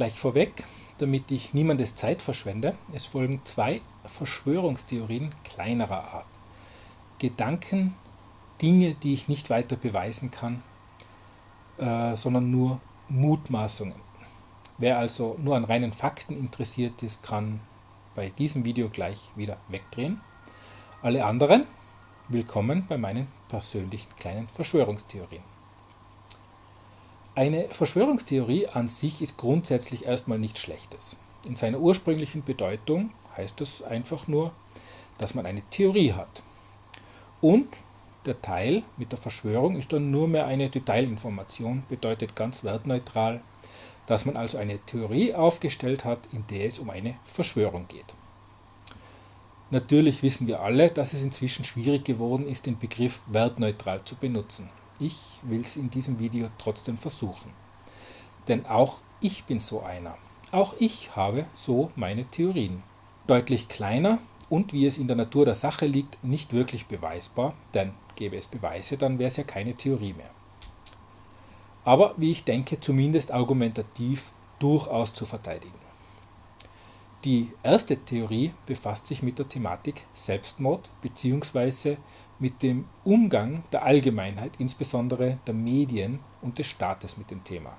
Gleich vorweg, damit ich niemandes Zeit verschwende, es folgen zwei Verschwörungstheorien kleinerer Art. Gedanken, Dinge, die ich nicht weiter beweisen kann, äh, sondern nur Mutmaßungen. Wer also nur an reinen Fakten interessiert ist, kann bei diesem Video gleich wieder wegdrehen. Alle anderen, willkommen bei meinen persönlichen kleinen Verschwörungstheorien. Eine Verschwörungstheorie an sich ist grundsätzlich erstmal nichts Schlechtes. In seiner ursprünglichen Bedeutung heißt es einfach nur, dass man eine Theorie hat. Und der Teil mit der Verschwörung ist dann nur mehr eine Detailinformation, bedeutet ganz wertneutral, dass man also eine Theorie aufgestellt hat, in der es um eine Verschwörung geht. Natürlich wissen wir alle, dass es inzwischen schwierig geworden ist, den Begriff wertneutral zu benutzen. Ich will es in diesem Video trotzdem versuchen. Denn auch ich bin so einer. Auch ich habe so meine Theorien. Deutlich kleiner und wie es in der Natur der Sache liegt, nicht wirklich beweisbar, denn gäbe es Beweise, dann wäre es ja keine Theorie mehr. Aber wie ich denke, zumindest argumentativ durchaus zu verteidigen. Die erste Theorie befasst sich mit der Thematik Selbstmord bzw mit dem Umgang der Allgemeinheit, insbesondere der Medien und des Staates mit dem Thema.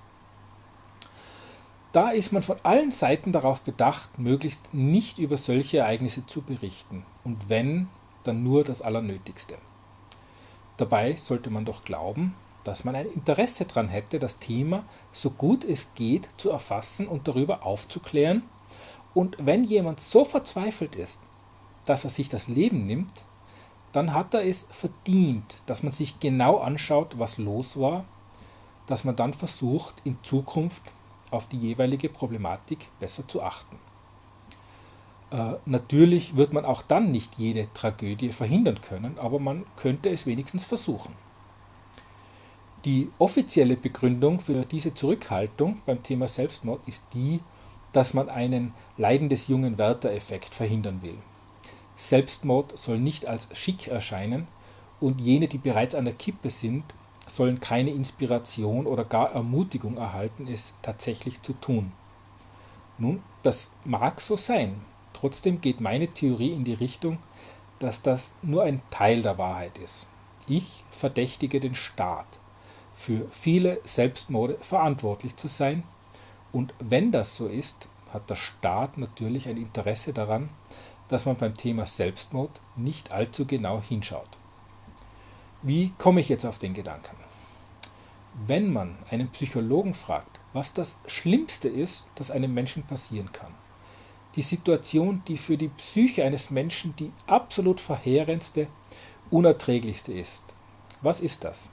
Da ist man von allen Seiten darauf bedacht, möglichst nicht über solche Ereignisse zu berichten und wenn, dann nur das Allernötigste. Dabei sollte man doch glauben, dass man ein Interesse daran hätte, das Thema so gut es geht zu erfassen und darüber aufzuklären und wenn jemand so verzweifelt ist, dass er sich das Leben nimmt, dann hat er es verdient, dass man sich genau anschaut, was los war, dass man dann versucht, in Zukunft auf die jeweilige Problematik besser zu achten. Äh, natürlich wird man auch dann nicht jede Tragödie verhindern können, aber man könnte es wenigstens versuchen. Die offizielle Begründung für diese Zurückhaltung beim Thema Selbstmord ist die, dass man einen Leiden des jungen Werther-Effekt verhindern will. Selbstmord soll nicht als schick erscheinen und jene, die bereits an der Kippe sind, sollen keine Inspiration oder gar Ermutigung erhalten, es tatsächlich zu tun. Nun, das mag so sein. Trotzdem geht meine Theorie in die Richtung, dass das nur ein Teil der Wahrheit ist. Ich verdächtige den Staat, für viele Selbstmorde verantwortlich zu sein. Und wenn das so ist, hat der Staat natürlich ein Interesse daran, dass man beim Thema Selbstmord nicht allzu genau hinschaut. Wie komme ich jetzt auf den Gedanken? Wenn man einen Psychologen fragt, was das Schlimmste ist, das einem Menschen passieren kann, die Situation, die für die Psyche eines Menschen die absolut verheerendste, unerträglichste ist, was ist das?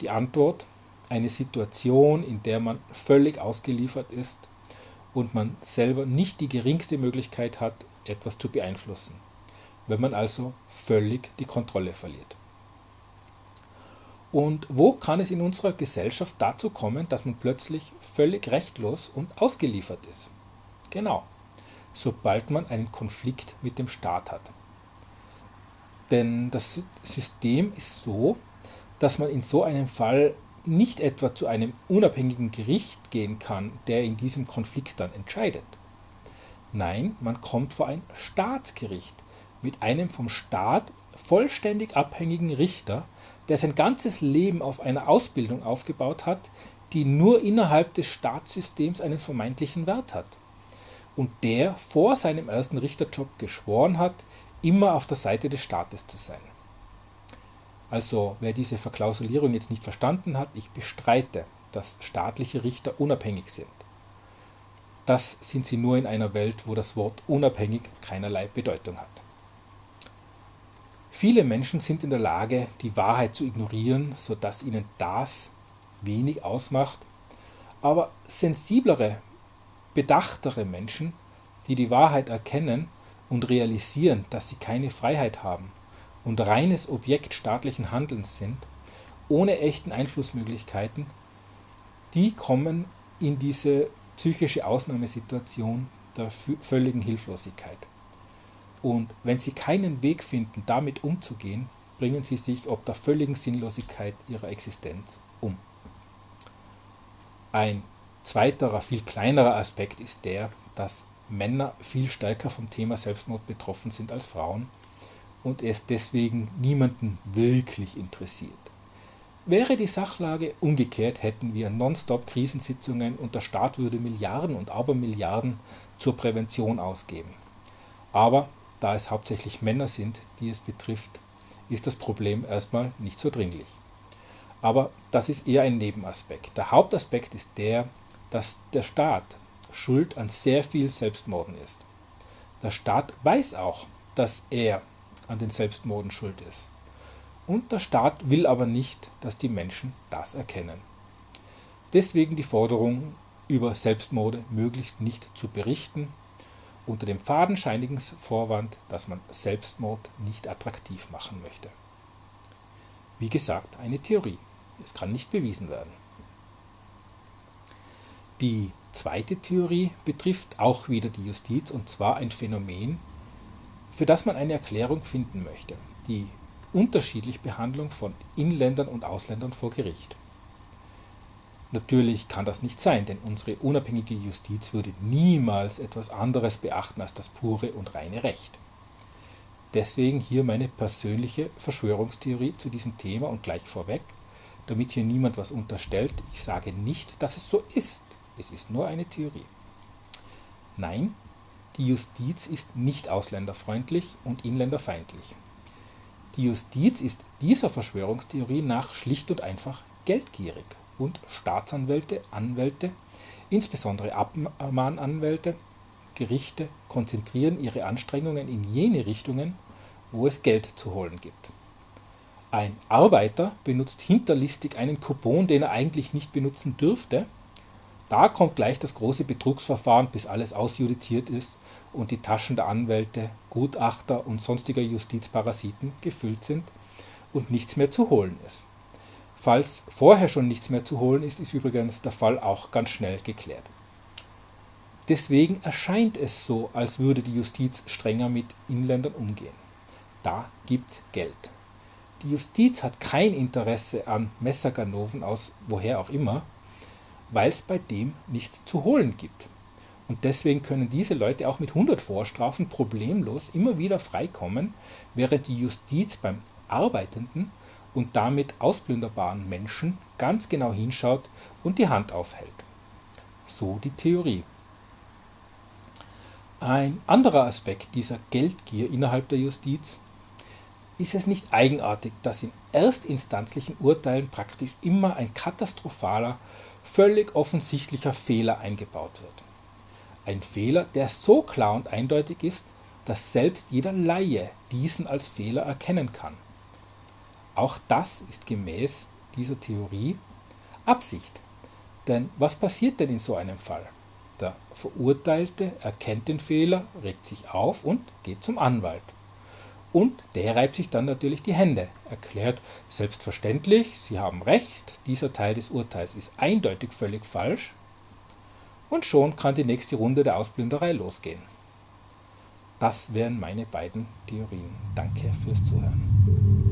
Die Antwort, eine Situation, in der man völlig ausgeliefert ist und man selber nicht die geringste Möglichkeit hat, etwas zu beeinflussen, wenn man also völlig die Kontrolle verliert. Und wo kann es in unserer Gesellschaft dazu kommen, dass man plötzlich völlig rechtlos und ausgeliefert ist? Genau, sobald man einen Konflikt mit dem Staat hat. Denn das System ist so, dass man in so einem Fall nicht etwa zu einem unabhängigen Gericht gehen kann, der in diesem Konflikt dann entscheidet. Nein, man kommt vor ein Staatsgericht mit einem vom Staat vollständig abhängigen Richter, der sein ganzes Leben auf einer Ausbildung aufgebaut hat, die nur innerhalb des Staatssystems einen vermeintlichen Wert hat. Und der vor seinem ersten Richterjob geschworen hat, immer auf der Seite des Staates zu sein. Also wer diese Verklausulierung jetzt nicht verstanden hat, ich bestreite, dass staatliche Richter unabhängig sind. Das sind sie nur in einer Welt, wo das Wort unabhängig keinerlei Bedeutung hat. Viele Menschen sind in der Lage, die Wahrheit zu ignorieren, sodass ihnen das wenig ausmacht, aber sensiblere, bedachtere Menschen, die die Wahrheit erkennen und realisieren, dass sie keine Freiheit haben und reines Objekt staatlichen Handelns sind, ohne echten Einflussmöglichkeiten, die kommen in diese psychische Ausnahmesituation der völligen Hilflosigkeit. Und wenn sie keinen Weg finden, damit umzugehen, bringen sie sich ob der völligen Sinnlosigkeit ihrer Existenz um. Ein zweiterer, viel kleinerer Aspekt ist der, dass Männer viel stärker vom Thema Selbstmord betroffen sind als Frauen und es deswegen niemanden wirklich interessiert. Wäre die Sachlage umgekehrt, hätten wir nonstop Krisensitzungen und der Staat würde Milliarden und Abermilliarden zur Prävention ausgeben. Aber da es hauptsächlich Männer sind, die es betrifft, ist das Problem erstmal nicht so dringlich. Aber das ist eher ein Nebenaspekt. Der Hauptaspekt ist der, dass der Staat schuld an sehr viel Selbstmorden ist. Der Staat weiß auch, dass er an den Selbstmorden schuld ist. Und der Staat will aber nicht, dass die Menschen das erkennen. Deswegen die Forderung, über Selbstmorde möglichst nicht zu berichten, unter dem fadenscheinigen Vorwand, dass man Selbstmord nicht attraktiv machen möchte. Wie gesagt, eine Theorie. Es kann nicht bewiesen werden. Die zweite Theorie betrifft auch wieder die Justiz und zwar ein Phänomen, für das man eine Erklärung finden möchte, die unterschiedliche Behandlung von Inländern und Ausländern vor Gericht. Natürlich kann das nicht sein, denn unsere unabhängige Justiz würde niemals etwas anderes beachten als das pure und reine Recht. Deswegen hier meine persönliche Verschwörungstheorie zu diesem Thema und gleich vorweg, damit hier niemand was unterstellt, ich sage nicht, dass es so ist. Es ist nur eine Theorie. Nein, die Justiz ist nicht ausländerfreundlich und inländerfeindlich. Die Justiz ist dieser Verschwörungstheorie nach schlicht und einfach geldgierig und Staatsanwälte, Anwälte, insbesondere Abmahnanwälte, Gerichte konzentrieren ihre Anstrengungen in jene Richtungen, wo es Geld zu holen gibt. Ein Arbeiter benutzt hinterlistig einen Coupon, den er eigentlich nicht benutzen dürfte. Da kommt gleich das große Betrugsverfahren, bis alles ausjudiziert ist und die Taschen der Anwälte, Gutachter und sonstiger Justizparasiten gefüllt sind und nichts mehr zu holen ist. Falls vorher schon nichts mehr zu holen ist, ist übrigens der Fall auch ganz schnell geklärt. Deswegen erscheint es so, als würde die Justiz strenger mit Inländern umgehen. Da gibt's Geld. Die Justiz hat kein Interesse an Messerganoven aus woher auch immer, weil es bei dem nichts zu holen gibt. Und deswegen können diese Leute auch mit 100 Vorstrafen problemlos immer wieder freikommen, während die Justiz beim Arbeitenden und damit ausplünderbaren Menschen ganz genau hinschaut und die Hand aufhält. So die Theorie. Ein anderer Aspekt dieser Geldgier innerhalb der Justiz ist es nicht eigenartig, dass in erstinstanzlichen Urteilen praktisch immer ein katastrophaler, völlig offensichtlicher Fehler eingebaut wird. Ein Fehler, der so klar und eindeutig ist, dass selbst jeder Laie diesen als Fehler erkennen kann. Auch das ist gemäß dieser Theorie Absicht. Denn was passiert denn in so einem Fall? Der Verurteilte erkennt den Fehler, regt sich auf und geht zum Anwalt. Und der reibt sich dann natürlich die Hände, erklärt selbstverständlich, Sie haben recht, dieser Teil des Urteils ist eindeutig völlig falsch. Und schon kann die nächste Runde der Ausplünderei losgehen. Das wären meine beiden Theorien. Danke fürs Zuhören.